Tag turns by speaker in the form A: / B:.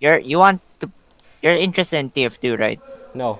A: You're you want to you're interested in TF2, right?
B: No.